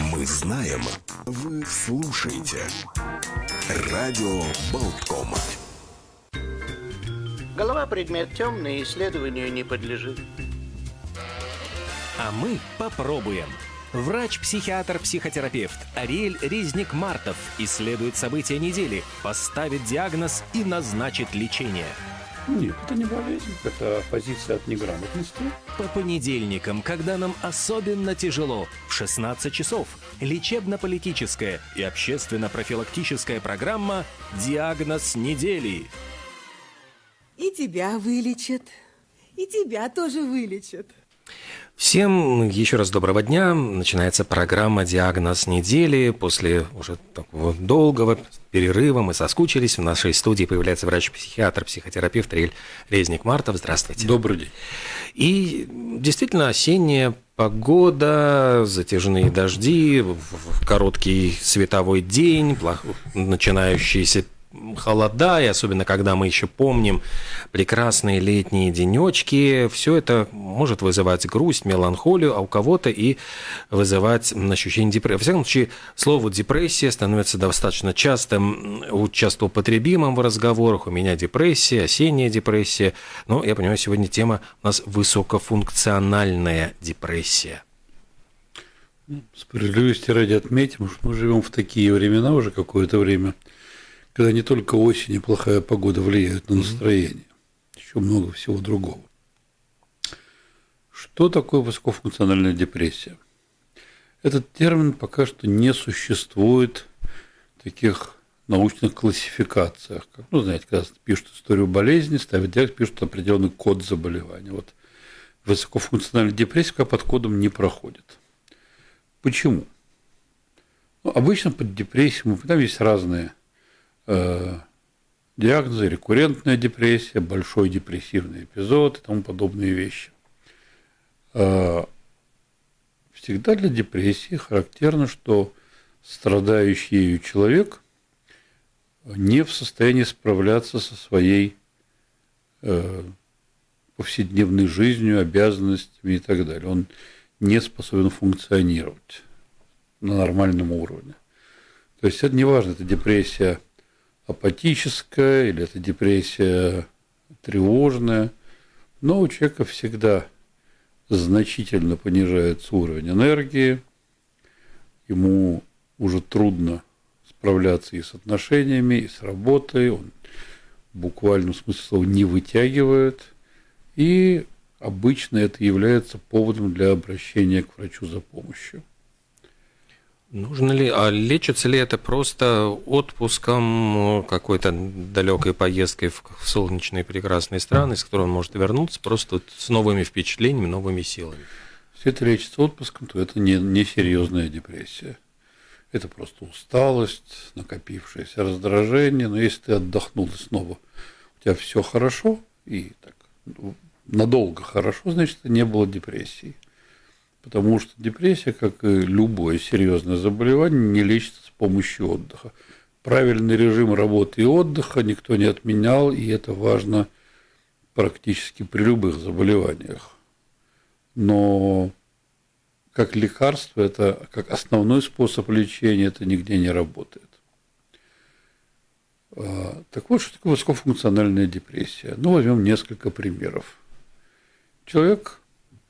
Мы знаем, вы слушаете. Радио Болтком. Голова предмет темный, исследованию не подлежит. А мы попробуем. Врач-психиатр-психотерапевт Ариэль Резник-Мартов исследует события недели, поставит диагноз и назначит лечение. Нет, это не болезнь, это позиция от неграмотности. По понедельникам, когда нам особенно тяжело, в 16 часов, лечебно-политическая и общественно-профилактическая программа «Диагноз недели». И тебя вылечат, и тебя тоже вылечат. Всем еще раз доброго дня. Начинается программа «Диагноз недели». После уже такого долгого перерыва мы соскучились. В нашей студии появляется врач-психиатр, психотерапевт Риль Резник-Мартов. Здравствуйте. Добрый день. И действительно осенняя погода, затяжные дожди, короткий световой день, начинающийся холода, и особенно когда мы еще помним прекрасные летние денечки, все это может вызывать грусть, меланхолию, а у кого-то и вызывать ощущение депрессии. Во всяком случае, слово депрессия становится достаточно частым, часто употребимым в разговорах. У меня депрессия, осенняя депрессия. Но я понимаю, сегодня тема у нас высокофункциональная депрессия. Справедливости ради отметим, что мы живем в такие времена уже какое-то время – когда не только осень и плохая погода влияют на настроение, еще много всего другого. Что такое высокофункциональная депрессия? Этот термин пока что не существует в таких научных классификациях. Как, ну, знаете, когда пишут историю болезни, ставят диагноз, пишут определенный код заболевания. Вот высокофункциональная депрессия пока под кодом не проходит. Почему? Ну, обычно под депрессией, там есть разные Э, диагнозы, рекуррентная депрессия, большой депрессивный эпизод и тому подобные вещи. Э, всегда для депрессии характерно, что страдающий ею человек не в состоянии справляться со своей э, повседневной жизнью, обязанностями и так далее. Он не способен функционировать на нормальном уровне. То есть это не важно, это депрессия апатическая или это депрессия тревожная, но у человека всегда значительно понижается уровень энергии, ему уже трудно справляться и с отношениями, и с работой, он в буквальном смысле слова не вытягивает, и обычно это является поводом для обращения к врачу за помощью. Нужно ли, а лечится ли это просто отпуском, какой-то далекой поездкой в солнечные прекрасные страны, с которой он может вернуться просто с новыми впечатлениями, новыми силами? Если это лечится отпуском, то это не, не серьезная депрессия. Это просто усталость, накопившееся раздражение. Но если ты отдохнул и снова у тебя все хорошо, и так ну, надолго хорошо, значит, не было депрессии. Потому что депрессия, как и любое серьезное заболевание, не лечится с помощью отдыха. Правильный режим работы и отдыха никто не отменял, и это важно практически при любых заболеваниях. Но как лекарство, это как основной способ лечения, это нигде не работает. А, так вот, что такое высокофункциональная депрессия? Ну, возьмем несколько примеров. Человек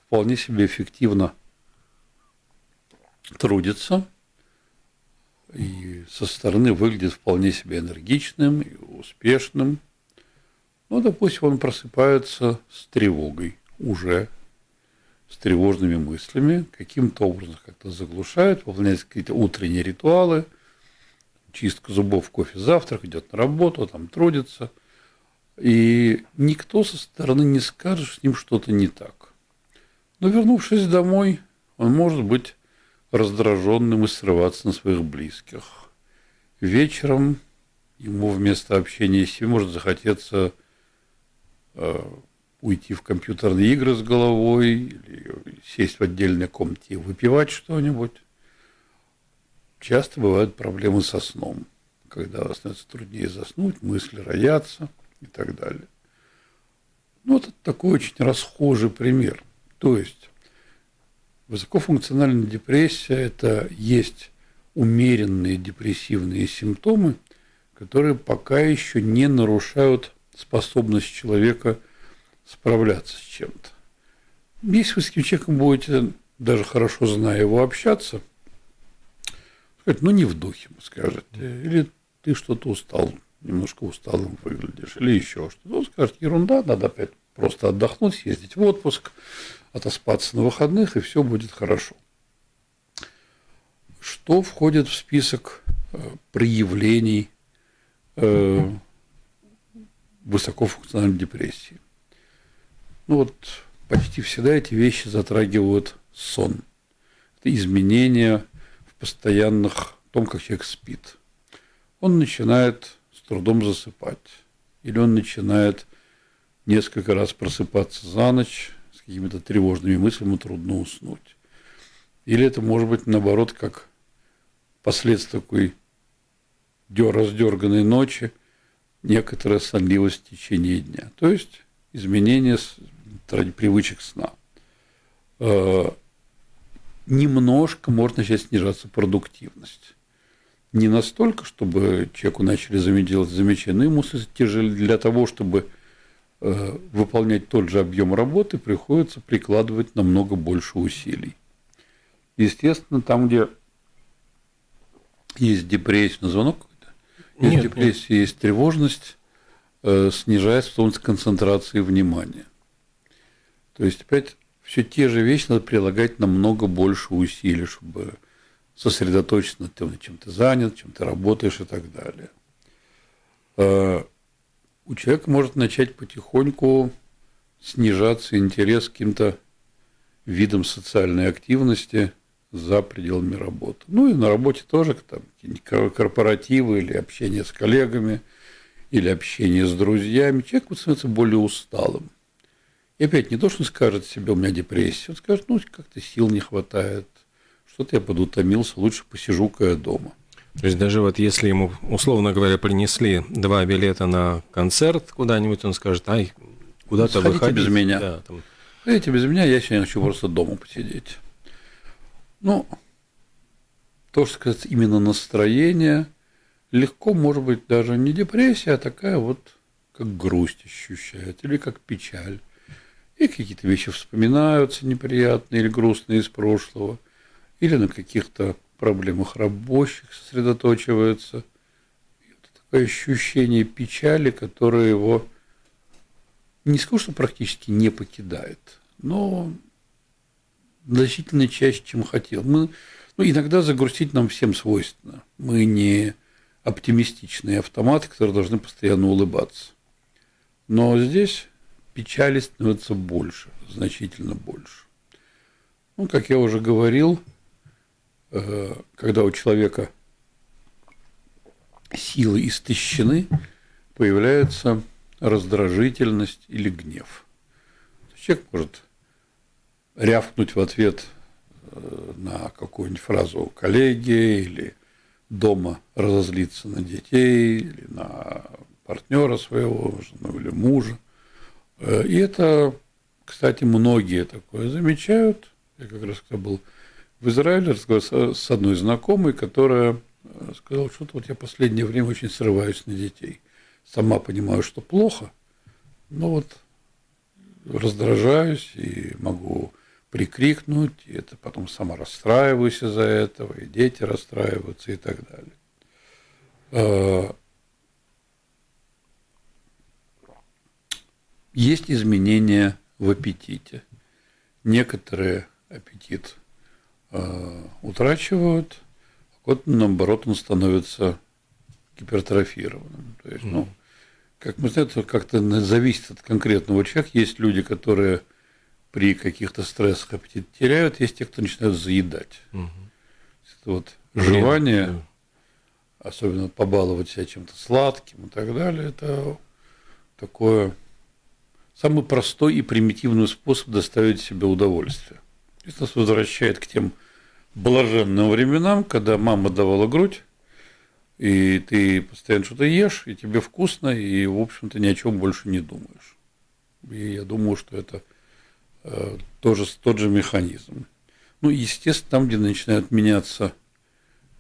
вполне себе эффективно трудится и со стороны выглядит вполне себе энергичным и успешным. Ну, допустим, он просыпается с тревогой уже, с тревожными мыслями, каким-то образом как-то заглушает, выполняет какие-то утренние ритуалы, чистка зубов, кофе, завтрак, идет на работу, там трудится. И никто со стороны не скажет, что с ним что-то не так. Но вернувшись домой, он может быть раздраженным и срываться на своих близких. Вечером ему вместо общения с ним может захотеться э, уйти в компьютерные игры с головой или сесть в отдельной комнате и выпивать что-нибудь. Часто бывают проблемы со сном, когда становится труднее заснуть, мысли роятся и так далее. Ну, это такой очень расхожий пример. То есть Высокофункциональная депрессия – это есть умеренные депрессивные симптомы, которые пока еще не нарушают способность человека справляться с чем-то. Если вы с этим человеком будете, даже хорошо зная его, общаться, сказать, ну не в духе, скажете, или ты что-то устал, немножко усталым выглядишь, или еще что-то. Он скажет, ерунда, надо опять просто отдохнуть, съездить в отпуск, отоспаться на выходных, и все будет хорошо. Что входит в список э, проявлений э, высокофункциональной депрессии? Ну вот почти всегда эти вещи затрагивают сон. Это изменения в постоянных том, как человек спит. Он начинает с трудом засыпать. Или он начинает несколько раз просыпаться за ночь какими-то тревожными мыслями, трудно уснуть. Или это может быть наоборот, как последствия такой раздерганной ночи, некоторая сонливость в течение дня. То есть изменение привычек сна. Э, немножко может начать снижаться продуктивность. Не настолько, чтобы человеку начали делать замечания, но ему для того, чтобы выполнять тот же объем работы, приходится прикладывать намного больше усилий. Естественно, там, где есть депрессия, на звонок какой-то, есть нет, депрессия, нет. есть тревожность, э, снижается способность концентрации внимания. То есть, опять, все те же вещи надо прилагать намного больше усилий, чтобы сосредоточиться на том, чем ты занят, чем ты работаешь и так далее. У человека может начать потихоньку снижаться интерес к каким-то видам социальной активности за пределами работы. Ну и на работе тоже там корпоративы или общение с коллегами, или общение с друзьями. Человек становится более усталым. И опять не то, что он скажет себе, у меня депрессия, он скажет, ну, как-то сил не хватает, что-то я подутомился, лучше посижу-ка я дома. То есть даже вот если ему, условно говоря, принесли два билета на концерт куда-нибудь, он скажет, ай, куда-то выходить. без меня. Да, там... Ходите без меня, я сегодня хочу просто дома посидеть. Ну, то, что сказать, именно настроение, легко, может быть, даже не депрессия, а такая вот, как грусть ощущает, или как печаль. И какие-то вещи вспоминаются неприятные или грустные из прошлого, или на каких-то проблемах рабочих вот такое ощущение печали, которое его не скажу, что практически не покидает, но значительно чаще, чем хотел. Мы, ну, иногда загрустить нам всем свойственно. Мы не оптимистичные автоматы, которые должны постоянно улыбаться. Но здесь печали становится больше, значительно больше. Ну, как я уже говорил, когда у человека силы истощены, появляется раздражительность или гнев. Человек может рявкнуть в ответ э, на какую-нибудь фразу коллеги или дома разозлиться на детей или на партнера своего, жену или мужа. Э, и это, кстати, многие такое замечают. Я как раз когда был в Израиле, разговаривал с одной знакомой, которая э, сказала, что-то вот я последнее время очень срываюсь на детей. Сама понимаю, что плохо, но вот раздражаюсь и могу прикрикнуть, и это потом сама расстраиваюсь из-за этого, и дети расстраиваются и так далее. А, есть изменения в аппетите. Некоторые аппетит утрачивают, а вот наоборот он становится гипертрофированным. То есть, ну, как мы знаем, это как-то зависит от конкретного человека. Есть люди, которые при каких-то стрессах аппетит теряют, есть те, кто начинают заедать. Угу. Это вот желание, да. особенно побаловать себя чем-то сладким и так далее, это такое самый простой и примитивный способ доставить себе удовольствие. Это нас возвращает к тем блаженным временам, когда мама давала грудь, и ты постоянно что-то ешь, и тебе вкусно, и, в общем-то, ни о чем больше не думаешь. И я думаю, что это Э, тоже тот же механизм. Ну, естественно, там, где начинают меняться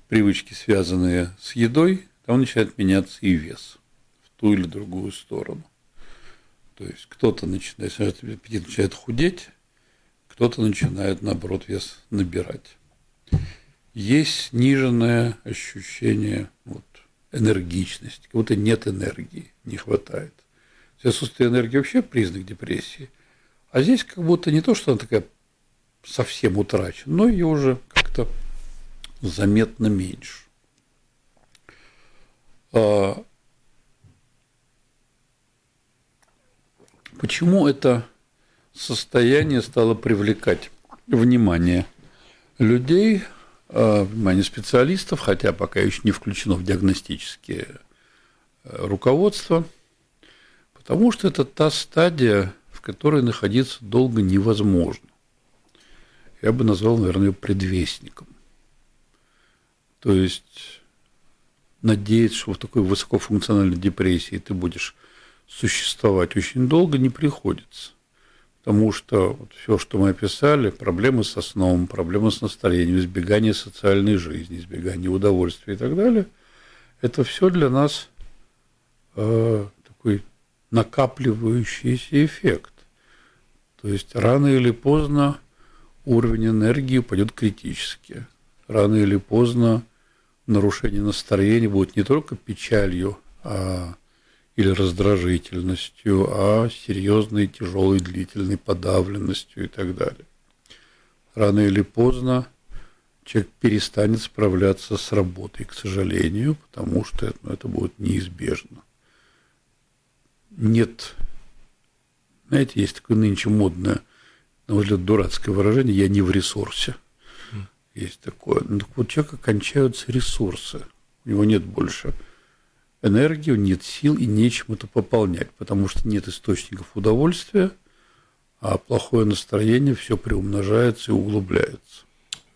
привычки, связанные с едой, там начинает меняться и вес в ту или другую сторону. То есть кто-то начинает, аппетит начинает худеть, кто-то начинает, наоборот, вес набирать. Есть сниженное ощущение вот, энергичности, как будто нет энергии, не хватает. Отсутствие энергии вообще признак депрессии. А здесь как будто не то, что она такая совсем утрачена, но ее уже как-то заметно меньше. А почему это состояние стало привлекать внимание людей, а, внимание специалистов, хотя пока еще не включено в диагностические э, руководства, потому что это та стадия, в которой находиться долго невозможно. Я бы назвал, наверное, ее предвестником. То есть надеяться, что в такой высокофункциональной депрессии ты будешь существовать очень долго, не приходится. Потому что вот все, что мы описали, проблемы со сном, проблемы с настроением, избегание социальной жизни, избегание удовольствия и так далее, это все для нас э, такой накапливающийся эффект. То есть рано или поздно уровень энергии упадет критически. Рано или поздно нарушение настроения будет не только печалью, а или раздражительностью, а серьезной, тяжелой, длительной подавленностью и так далее. Рано или поздно человек перестанет справляться с работой, к сожалению, потому что это, ну, это будет неизбежно. Нет, знаете, есть такое нынче модное, на мой взгляд, дурацкое выражение «я не в ресурсе». Есть такое. Ну, так вот, у человека кончаются ресурсы, у него нет больше энергии, нет сил и нечем это пополнять, потому что нет источников удовольствия, а плохое настроение все приумножается и углубляется.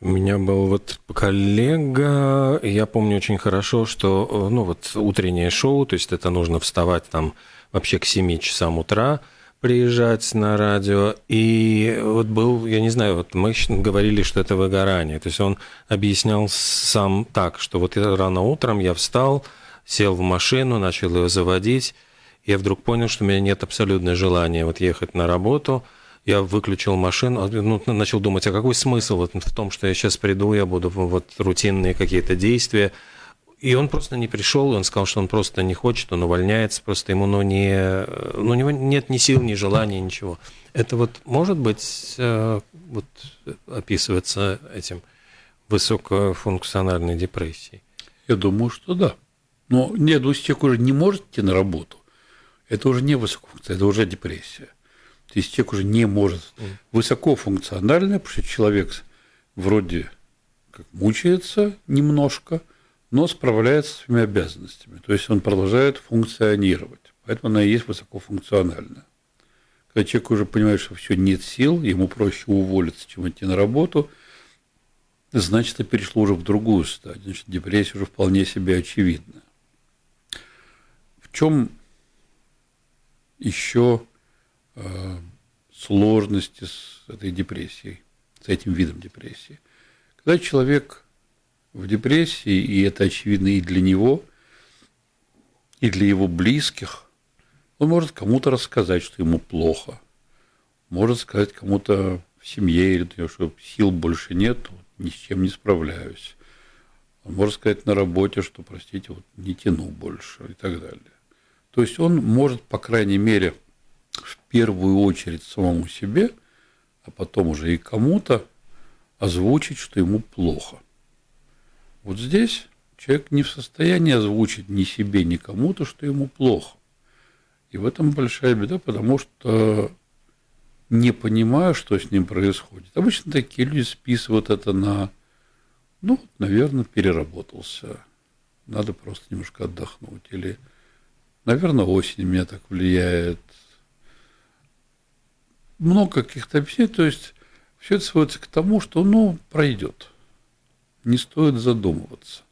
У меня был вот коллега, я помню очень хорошо, что ну вот утреннее шоу, то есть это нужно вставать там вообще к 7 часам утра, приезжать на радио, и вот был, я не знаю, вот мы говорили, что это выгорание, то есть он объяснял сам так, что вот рано утром я встал, сел в машину, начал ее заводить. Я вдруг понял, что у меня нет абсолютного желания вот ехать на работу. Я выключил машину, а, ну, начал думать, а какой смысл вот в том, что я сейчас приду, я буду вот рутинные какие-то действия. И он просто не пришел, он сказал, что он просто не хочет, он увольняется, просто ему ну, не, ну, у него нет ни сил, ни желания, ничего. Это вот может быть э, вот, описывается этим высокофункциональной депрессией? Я думаю, что да. Но нет, если человек уже не может идти на работу, это уже не высокофункциональная, это уже депрессия. То есть человек уже не может. Высокофункциональная, потому что человек вроде как мучается немножко, но справляется с своими обязанностями. То есть он продолжает функционировать. Поэтому она и есть высокофункциональная. Когда человек уже понимает, что все нет сил, ему проще уволиться, чем идти на работу, значит, это перешло уже в другую стадию. Значит, депрессия уже вполне себе очевидна чем еще э, сложности с этой депрессией, с этим видом депрессии? Когда человек в депрессии, и это очевидно и для него, и для его близких, он может кому-то рассказать, что ему плохо, может сказать кому-то в семье, что сил больше нет, ни с чем не справляюсь. Он может сказать на работе, что, простите, вот не тяну больше и так далее. То есть он может, по крайней мере, в первую очередь самому себе, а потом уже и кому-то озвучить, что ему плохо. Вот здесь человек не в состоянии озвучить ни себе, ни кому-то, что ему плохо. И в этом большая беда, потому что не понимаю, что с ним происходит. Обычно такие люди списывают это на, ну, наверное, переработался. Надо просто немножко отдохнуть. Или Наверное, осень меня так влияет. Много каких-то объяснений. То есть все это сводится к тому, что ну, пройдет. Не стоит задумываться.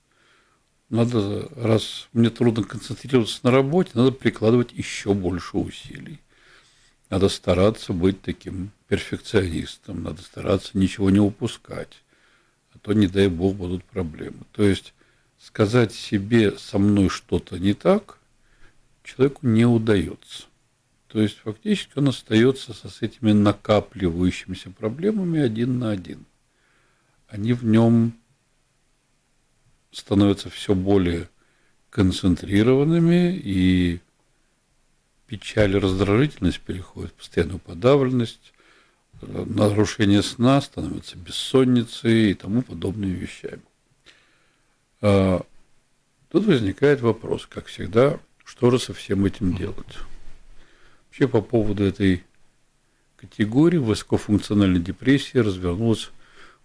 Надо, раз мне трудно концентрироваться на работе, надо прикладывать еще больше усилий. надо стараться быть таким перфекционистом, надо стараться ничего не упускать, а то, не дай бог, будут проблемы. То есть сказать себе со мной что-то не так человеку не удается. То есть фактически он остается со, с этими накапливающимися проблемами один на один. Они в нем становятся все более концентрированными, и печаль раздражительность переходят в постоянную подавленность, нарушение сна становится бессонницей и тому подобными вещами. А, тут возникает вопрос, как всегда, что же со всем этим делать? Вообще по поводу этой категории высокофункциональной депрессии развернулось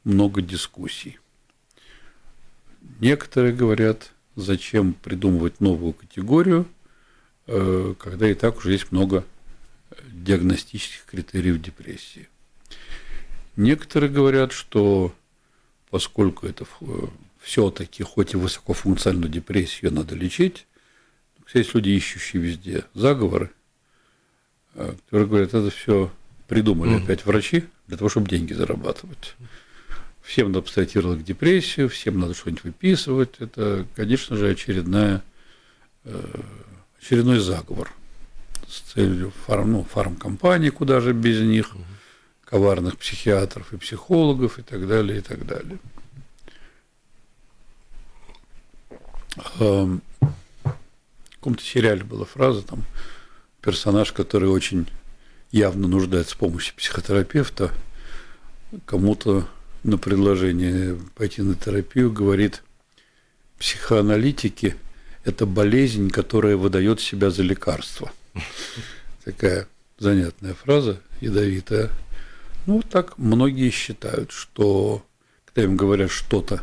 много дискуссий. Некоторые говорят, зачем придумывать новую категорию, э, когда и так уже есть много диагностических критериев депрессии. Некоторые говорят, что поскольку это все-таки, хоть и высокофункциональную депрессию надо лечить, есть люди, ищущие везде заговоры, которые говорят, это все придумали mm-hmm. опять врачи для того, чтобы деньги зарабатывать. Всем надо к депрессию, всем надо что-нибудь выписывать. Это, конечно же, очередная, э, очередной заговор с целью фарм, ну, фармкомпании, куда же без них, коварных психиатров и психологов и так далее, и так далее. Каком-то сериале была фраза, там, персонаж, который очень явно нуждается в помощи психотерапевта, кому-то на предложение пойти на терапию говорит, психоаналитики – это болезнь, которая выдает себя за лекарство. Такая занятная фраза, ядовитая. Ну, вот так многие считают, что когда им говорят что-то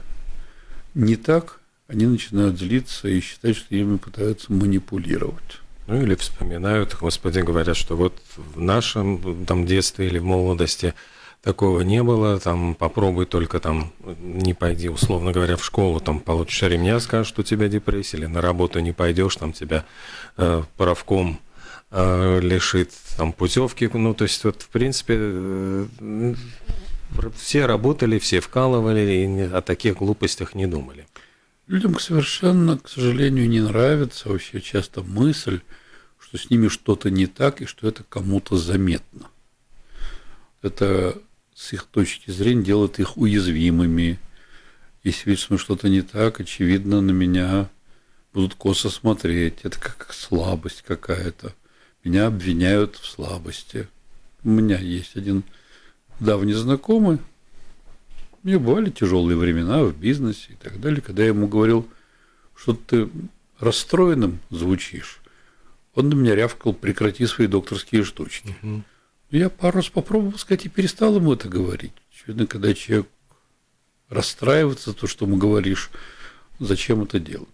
не так, они начинают злиться и считать, что ими пытаются манипулировать. Ну или вспоминают, господи, говорят, что вот в нашем там детстве или в молодости такого не было, там попробуй только там не пойди, условно говоря, в школу, там получишь ремня, скажешь, что у тебя депрессия, или на работу не пойдешь, там тебя э, правком э, лишит там путевки, ну то есть вот в принципе э, все работали, все вкалывали и о таких глупостях не думали. Людям совершенно, к сожалению, не нравится вообще часто мысль, что с ними что-то не так и что это кому-то заметно. Это с их точки зрения делает их уязвимыми. Если видят, что что-то не так, очевидно, на меня будут косо смотреть. Это как слабость какая-то. Меня обвиняют в слабости. У меня есть один давний знакомый, у меня бывали тяжелые времена в бизнесе и так далее, когда я ему говорил, что ты расстроенным звучишь, он на меня рявкал, прекрати свои докторские штучки. Угу. Я пару раз попробовал сказать и перестал ему это говорить. Очевидно, когда человек расстраивается, то, что ему говоришь, зачем это делать?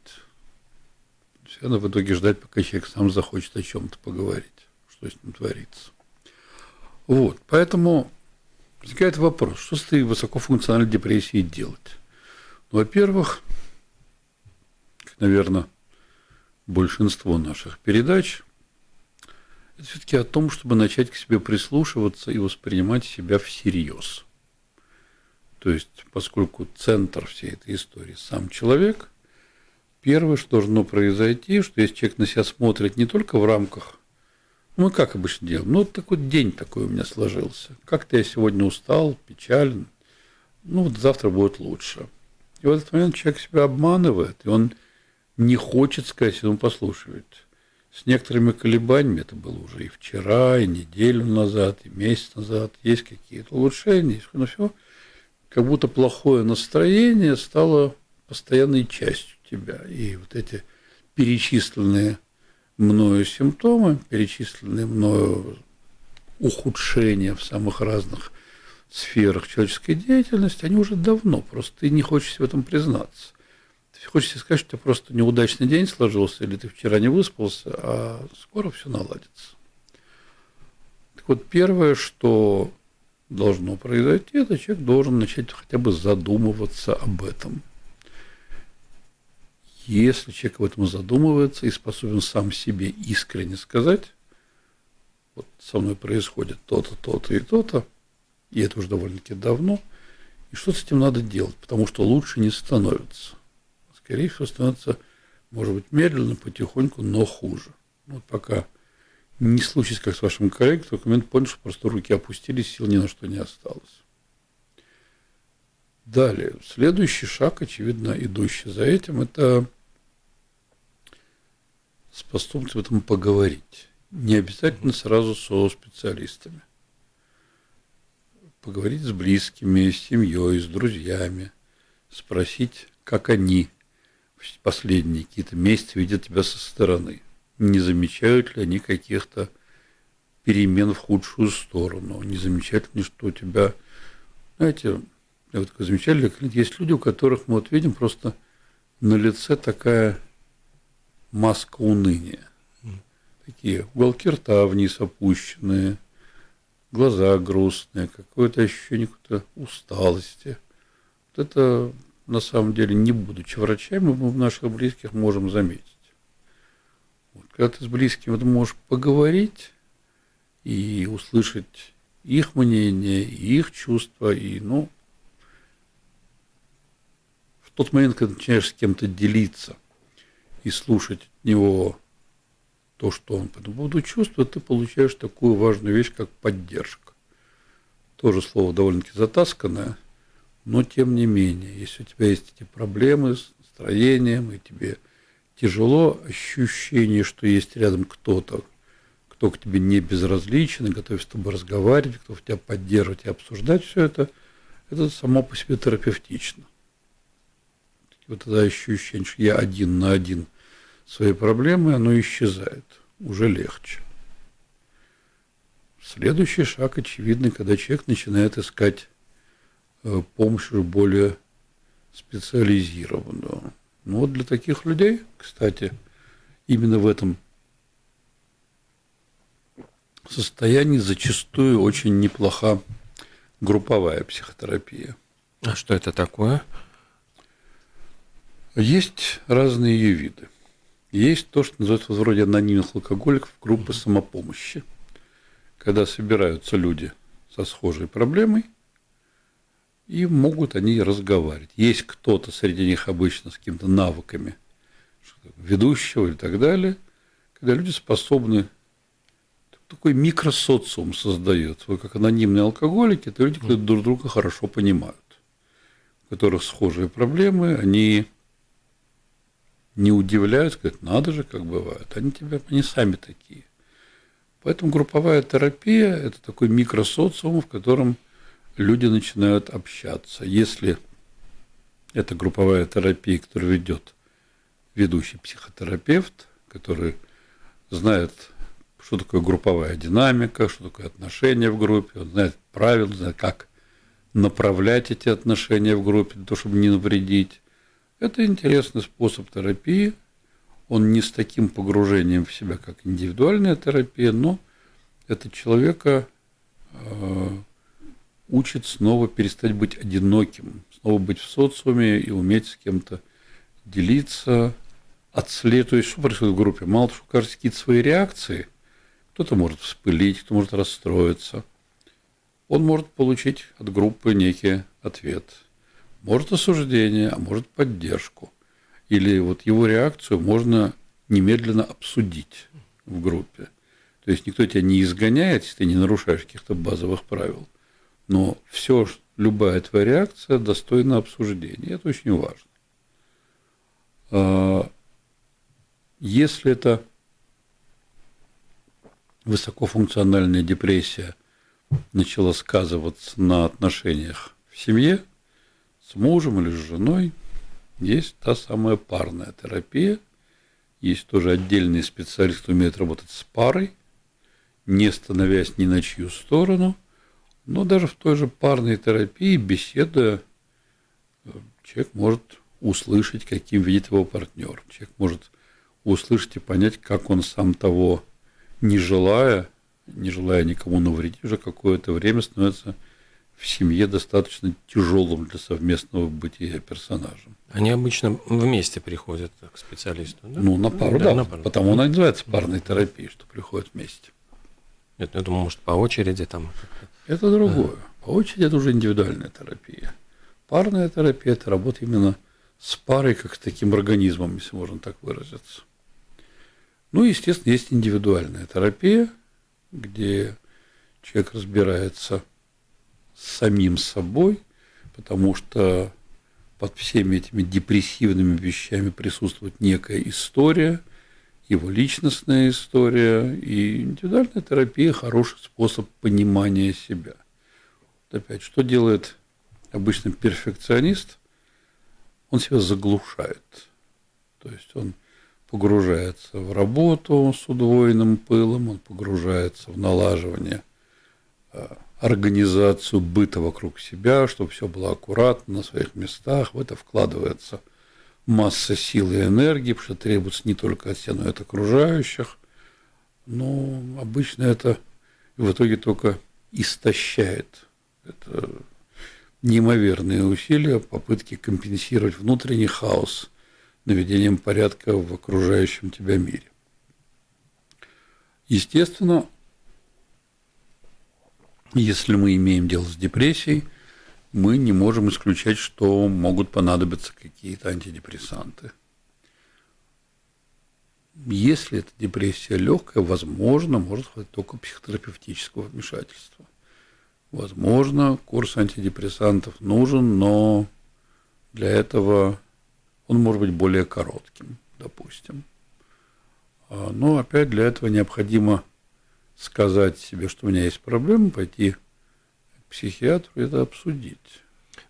Все надо в итоге ждать, пока человек сам захочет о чем-то поговорить, что с ним творится. Вот, поэтому возникает вопрос, что с этой высокофункциональной депрессией делать? Ну, во-первых, наверное, большинство наших передач, это все-таки о том, чтобы начать к себе прислушиваться и воспринимать себя всерьез. То есть, поскольку центр всей этой истории сам человек, первое, что должно произойти, что если человек на себя смотрит не только в рамках мы как обычно делаем? Ну, такой день такой у меня сложился. Как-то я сегодня устал, печален. Ну, вот завтра будет лучше. И в этот момент человек себя обманывает, и он не хочет сказать, он послушивает. С некоторыми колебаниями, это было уже и вчера, и неделю назад, и месяц назад, есть какие-то улучшения, но все, как будто плохое настроение стало постоянной частью тебя. И вот эти перечисленные мною симптомы, перечисленные мною ухудшения в самых разных сферах человеческой деятельности, они уже давно, просто ты не хочешь в этом признаться. Ты хочешь сказать, что у тебя просто неудачный день сложился, или ты вчера не выспался, а скоро все наладится. Так вот, первое, что должно произойти, это человек должен начать хотя бы задумываться об этом – если человек об этом задумывается и способен сам себе искренне сказать, вот со мной происходит то-то, то-то и то-то, и это уже довольно-таки давно, и что с этим надо делать, потому что лучше не становится. Скорее всего, становится, может быть, медленно, потихоньку, но хуже. Вот пока не случится, как с вашим коллегой, только момент понял, что просто руки опустились, сил ни на что не осталось. Далее, следующий шаг, очевидно, идущий за этим, это способность в этом поговорить. Не обязательно сразу со специалистами. Поговорить с близкими, с семьей, с друзьями, спросить, как они последние какие-то месяцы видят тебя со стороны. Не замечают ли они каких-то перемен в худшую сторону? Не замечают ли, что у тебя, знаете, я вот замечали, есть люди, у которых мы вот видим просто на лице такая маска уныния. Такие уголки рта вниз опущенные, глаза грустные, какое-то ощущение какой-то усталости. Вот это на самом деле, не будучи врачами, мы в наших близких можем заметить. Вот, когда ты с близким вот можешь поговорить и услышать их мнение, их чувства, и, ну, в тот момент, когда начинаешь с кем-то делиться – и слушать от него то, что он по этому поводу чувствует, ты получаешь такую важную вещь, как поддержка. Тоже слово довольно-таки затасканное, но тем не менее, если у тебя есть эти проблемы с настроением, и тебе тяжело, ощущение, что есть рядом кто-то, кто к тебе не безразличен, и готов с тобой разговаривать, кто тебя поддерживать и обсуждать все это, это само по себе терапевтично вот это ощущение, что я один на один своей проблемой, оно исчезает, уже легче. Следующий шаг очевидный, когда человек начинает искать э, помощь более специализированную. Ну вот для таких людей, кстати, именно в этом состоянии зачастую очень неплоха групповая психотерапия. А что это такое? Есть разные ее виды. Есть то, что называется вроде анонимных алкоголиков, группы самопомощи, когда собираются люди со схожей проблемой, и могут они разговаривать. Есть кто-то среди них обычно с какими-то навыками ведущего и так далее, когда люди способны такой микросоциум создается. Вот как анонимные алкоголики, это люди, которые друг друга хорошо понимают, у которых схожие проблемы, они не удивляются, говорят, надо же, как бывает. Они тебя, они сами такие. Поэтому групповая терапия – это такой микросоциум, в котором люди начинают общаться. Если это групповая терапия, которую ведет ведущий психотерапевт, который знает, что такое групповая динамика, что такое отношения в группе, он знает правила, знает, как направлять эти отношения в группе, для того, чтобы не навредить, это интересный способ терапии. Он не с таким погружением в себя, как индивидуальная терапия, но это человека э, учит снова перестать быть одиноким, снова быть в социуме и уметь с кем-то делиться, есть, что происходит в группе? Мало того, что кажется какие-то свои реакции, кто-то может вспылить, кто может расстроиться. Он может получить от группы некий ответ – может осуждение, а может поддержку. Или вот его реакцию можно немедленно обсудить в группе. То есть никто тебя не изгоняет, если ты не нарушаешь каких-то базовых правил. Но все, любая твоя реакция достойна обсуждения. Это очень важно. А, если это высокофункциональная депрессия начала сказываться на отношениях в семье, с мужем или с женой, есть та самая парная терапия. Есть тоже отдельный специалист, кто умеет работать с парой, не становясь ни на чью сторону. Но даже в той же парной терапии, беседуя, человек может услышать, каким видит его партнер. Человек может услышать и понять, как он сам того не желая, не желая никому навредить, уже какое-то время становится в семье достаточно тяжелым для совместного бытия персонажем. Они обычно вместе приходят к специалисту, да? Ну, на пару, да. да на пару. Потому она называется парной терапией, что приходят вместе. Нет, я думаю, может, по очереди там. Это другое. По очереди это уже индивидуальная терапия. Парная терапия – это работа именно с парой, как с таким организмом, если можно так выразиться. Ну, естественно, есть индивидуальная терапия, где человек разбирается самим собой, потому что под всеми этими депрессивными вещами присутствует некая история, его личностная история, и индивидуальная терапия – хороший способ понимания себя. Вот опять, что делает обычно перфекционист? Он себя заглушает. То есть он погружается в работу с удвоенным пылом, он погружается в налаживание а, организацию быта вокруг себя, чтобы все было аккуратно на своих местах. В это вкладывается масса сил и энергии, потому что требуется не только от себя, но и от окружающих. Но обычно это в итоге только истощает. Это неимоверные усилия, попытки компенсировать внутренний хаос наведением порядка в окружающем тебя мире. Естественно, если мы имеем дело с депрессией, мы не можем исключать, что могут понадобиться какие-то антидепрессанты. Если эта депрессия легкая, возможно, может хватить только психотерапевтического вмешательства. Возможно, курс антидепрессантов нужен, но для этого он может быть более коротким, допустим. А, но опять для этого необходимо сказать себе, что у меня есть проблема, пойти к психиатру и это обсудить.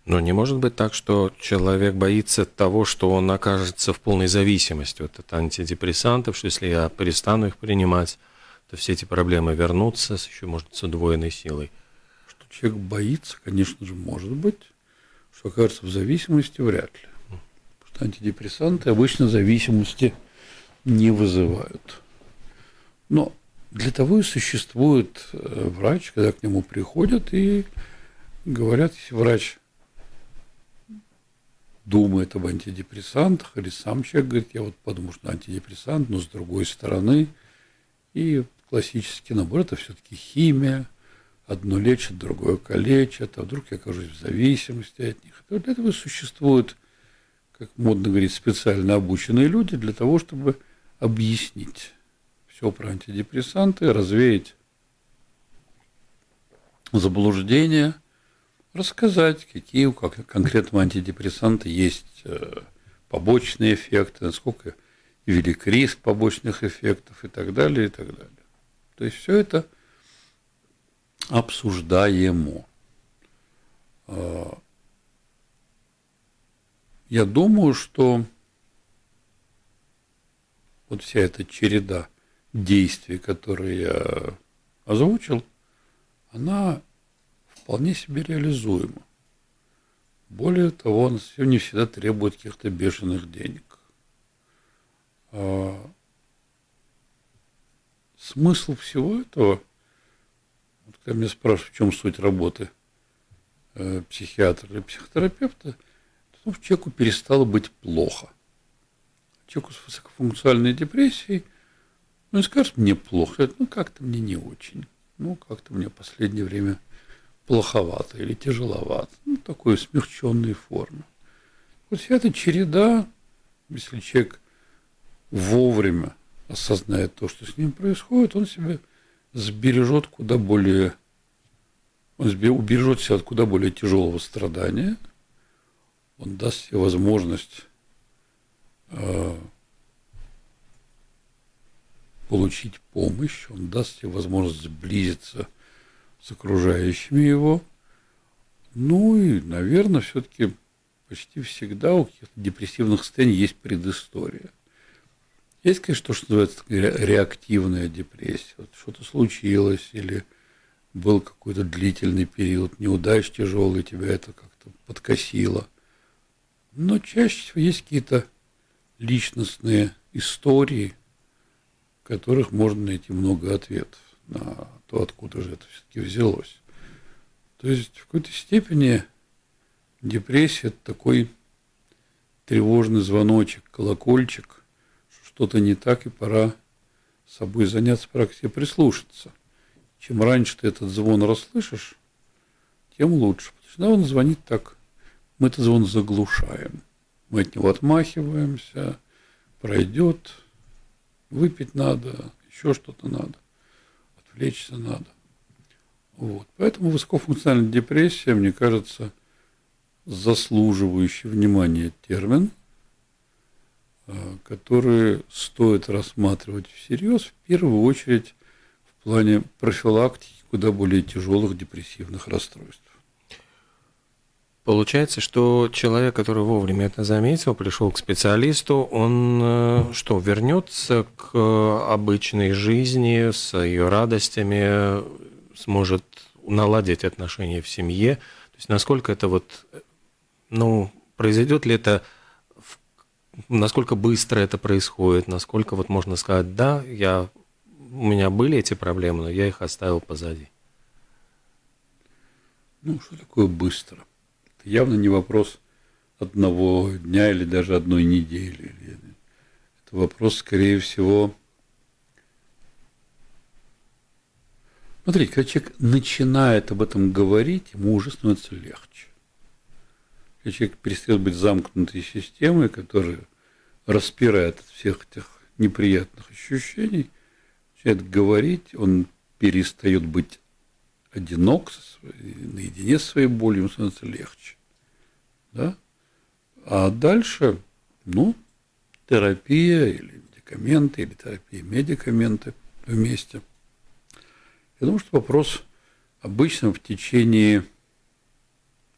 Но не может быть так, что человек боится того, что он окажется в полной зависимости от антидепрессантов, что если я перестану их принимать, то все эти проблемы вернутся с еще, может, с удвоенной силой. Что человек боится, конечно же, может быть, что окажется в зависимости, вряд ли. Потому что антидепрессанты обычно зависимости не вызывают. Но для того и существует э, врач, когда к нему приходят и говорят, если врач думает об антидепрессантах, или сам человек говорит, я вот подумал, что антидепрессант, но с другой стороны, и классический набор – это все-таки химия, одно лечит, другое калечит, а вдруг я окажусь в зависимости от них. И для этого существуют, как модно говорить, специально обученные люди для того, чтобы объяснить все про антидепрессанты, развеять заблуждения, рассказать, какие у конкретного антидепрессанта есть э, побочные эффекты, насколько велик риск побочных эффектов и так далее, и так далее. То есть все это обсуждаемо. А, я думаю, что вот вся эта череда действий, которые я озвучил, она вполне себе реализуема. Более того, она не всегда требует каких-то бешеных денег. А смысл всего этого, вот когда меня спрашивают, в чем суть работы э, психиатра или психотерапевта, то что человеку перестало быть плохо. Человеку с высокофункциональной депрессией – ну, и скажешь, мне плохо. Ну, как-то мне не очень. Ну, как-то мне в последнее время плоховато или тяжеловато. Ну, такой смягченной формы. Вот вся эта череда, если человек вовремя осознает то, что с ним происходит, он себя сбережет куда более, он убережет себя от куда более тяжелого страдания, он даст себе возможность э, получить помощь, он даст тебе возможность сблизиться с окружающими его. Ну и, наверное, все-таки почти всегда у каких-то депрессивных состояний есть предыстория. Есть, конечно, то, что называется реактивная депрессия. Вот что-то случилось или был какой-то длительный период неудач тяжелый, тебя это как-то подкосило. Но чаще всего есть какие-то личностные истории – которых можно найти много ответов на то, откуда же это все-таки взялось. То есть в какой-то степени депрессия – это такой тревожный звоночек, колокольчик, что что-то не так, и пора собой заняться, пора прислушаться. чем раньше ты этот звон расслышишь, тем лучше. Потому что он звонит так, мы этот звон заглушаем. Мы от него отмахиваемся, пройдет, выпить надо, еще что-то надо, отвлечься надо. Вот. Поэтому высокофункциональная депрессия, мне кажется, заслуживающий внимания термин, а, который стоит рассматривать всерьез, в первую очередь в плане профилактики куда более тяжелых депрессивных расстройств. Получается, что человек, который вовремя это заметил, пришел к специалисту, он э, что, вернется к обычной жизни с ее радостями, сможет наладить отношения в семье. То есть насколько это вот, ну, произойдет ли это, насколько быстро это происходит, насколько вот можно сказать, да, я, у меня были эти проблемы, но я их оставил позади. Ну, что такое быстро? Это явно не вопрос одного дня или даже одной недели. Это вопрос, скорее всего, Смотрите, когда человек начинает об этом говорить, ему уже становится легче. Когда человек перестает быть замкнутой системой, которая распирает от всех этих неприятных ощущений, начинает говорить, он перестает быть одинок, наедине с своей болью, ему становится легче. Да? А дальше, ну, терапия или медикаменты, или терапия медикаменты вместе – я думаю, что вопрос обычно в течение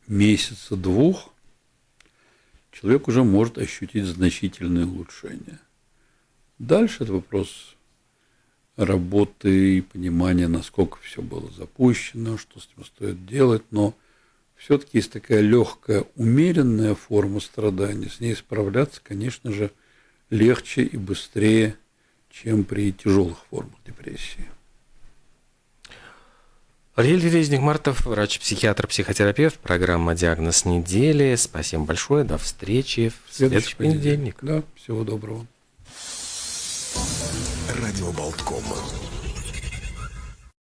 месяца-двух человек уже может ощутить значительное улучшение. Дальше это вопрос работы и понимания, насколько все было запущено, что с ним стоит делать, но все-таки есть такая легкая, умеренная форма страдания, с ней справляться, конечно же, легче и быстрее, чем при тяжелых формах депрессии. Ариэль Резник Мартов, врач-психиатр, психотерапевт, программа «Диагноз недели». Спасибо большое, до встречи в следующий, следующий понедельник. Да, всего доброго. Радио Болтком.